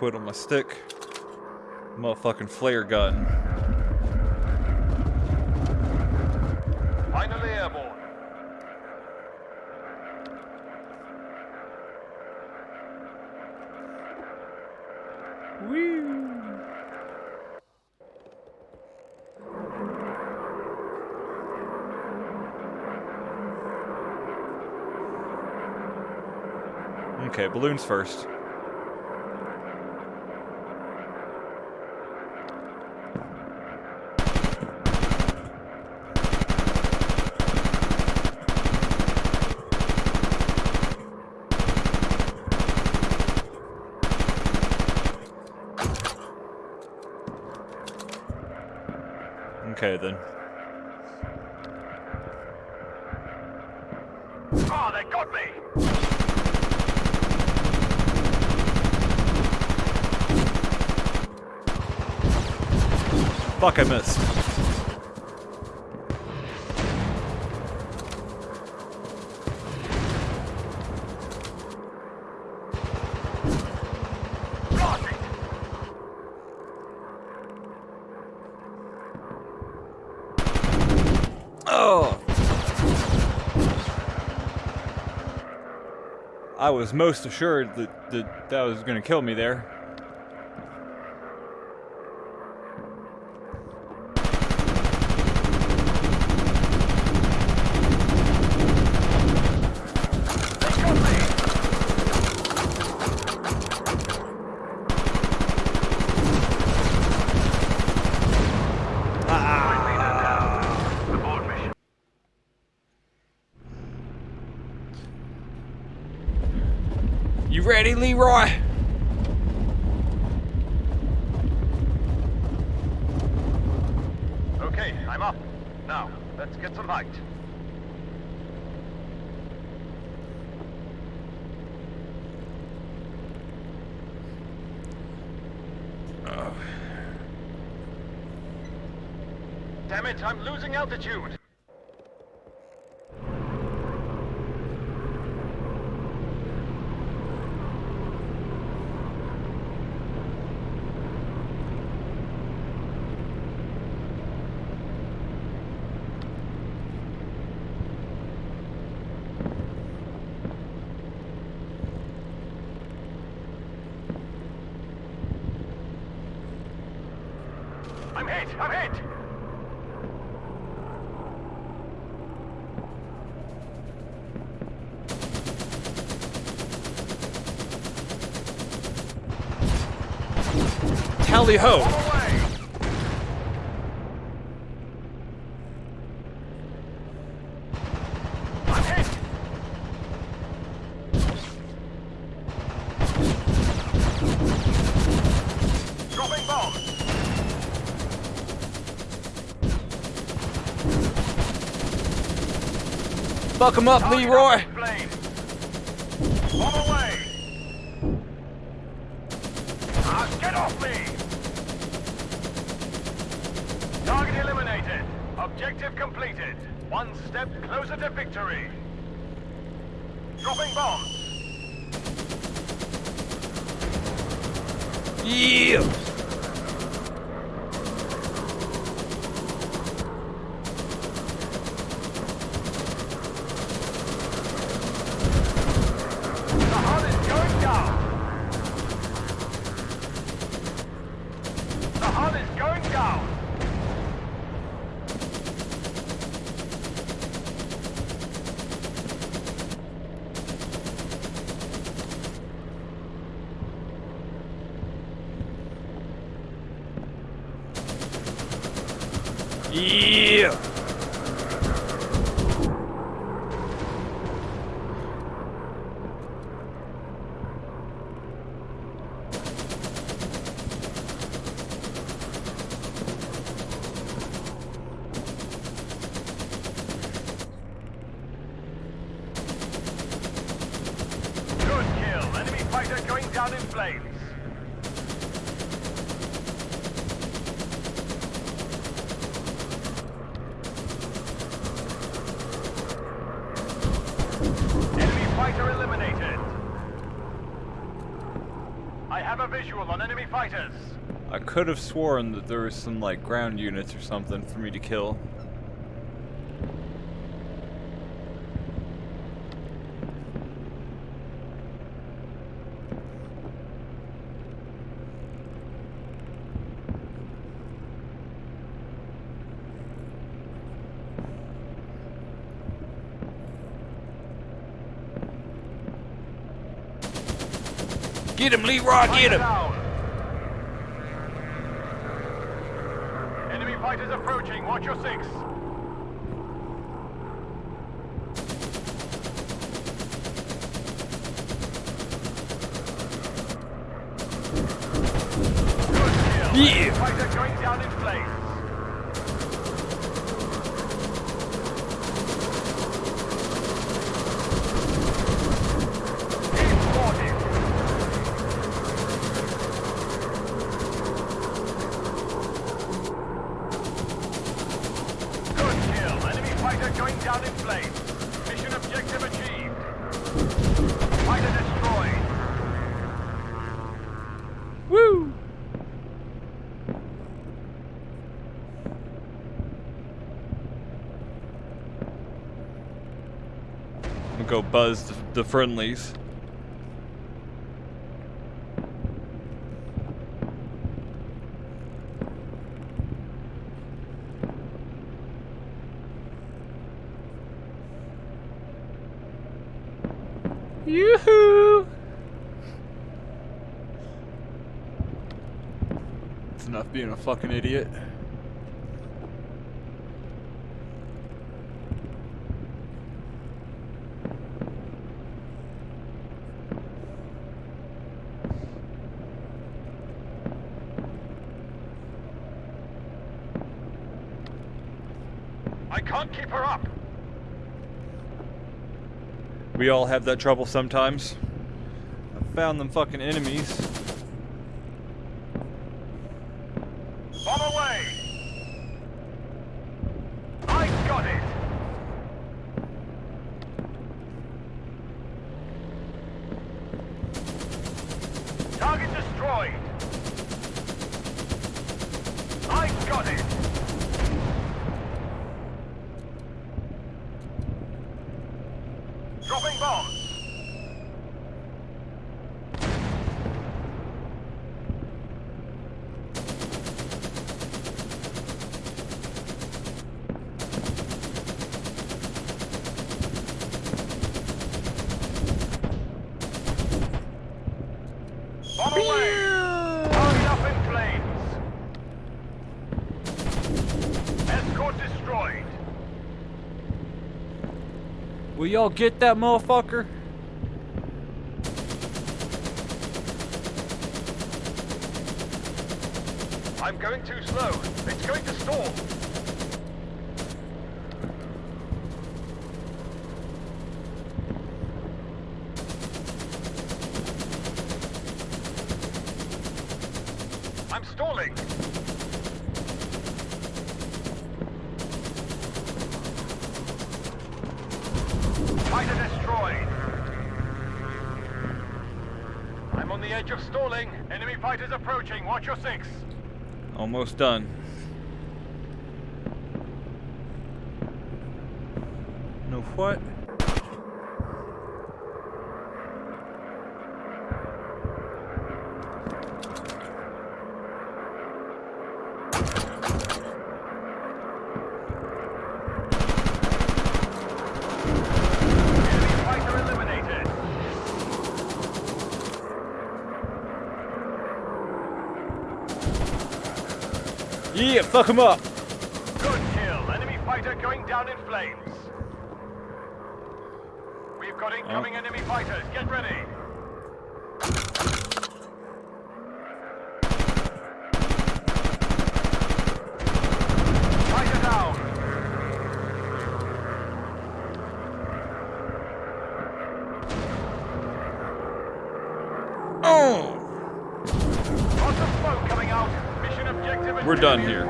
twiddle my stick. Motherfucking flare gun. Finally airborne. Okay, balloons first. Okay then. Oh, they got me! Fuck, I missed. I was most assured that that, that was gonna kill me there. They got me! Ah. Abort mission. You ready, Leroy? Okay, I'm up. Now, let's get some height. Oh. Damn it, I'm losing altitude. I'm hit! I'm hit! Tally ho! Away! I'm hit! Dropping bomb! Fuck him up, Leroy! away! Ah, get off me! Target eliminated. Objective completed. One step closer to victory. Dropping bombs. Yeah! The hull is going down. The hull is going down. Yeah! Good kill. Enemy fighter going down in flames. Enemy fighter eliminated. I have a visual on enemy fighters. I could have sworn that there was some like ground units or something for me to kill. Get him, Leroy, get him! Enemy fighters approaching. Watch your six. Good kill. Yeah. Fighter going down in flames. Keep spotted. Good kill. Enemy fighter going down in flames. Mission objective achieved. Fighter destroyed. Woo! We'll go buzz the, the friendlies. It's enough being a fucking idiot. I can't keep her up. We all have that trouble sometimes. I found them fucking enemies. Bomb away. I got it. Target destroyed. I got it. Dropping bombs. Bomb away. Target up in flames. Escort destroyed. Will y'all get that motherfucker? I'm going too slow. It's going to stall. I'm stalling. I'm on the edge of stalling. Enemy fighters approaching. Watch your six. Almost done. No what? Enemy fighter eliminated. Yeah, fuck him up. Good kill. Enemy fighter going down in flames. We've got incoming enemy fighters. Get ready. We're done here.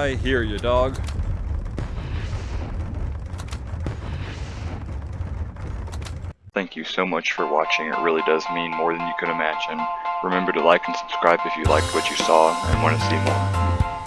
I hear you, dog. Thank you so much for watching, it really does mean more than you can imagine. Remember to like and subscribe if you liked what you saw and want to see more.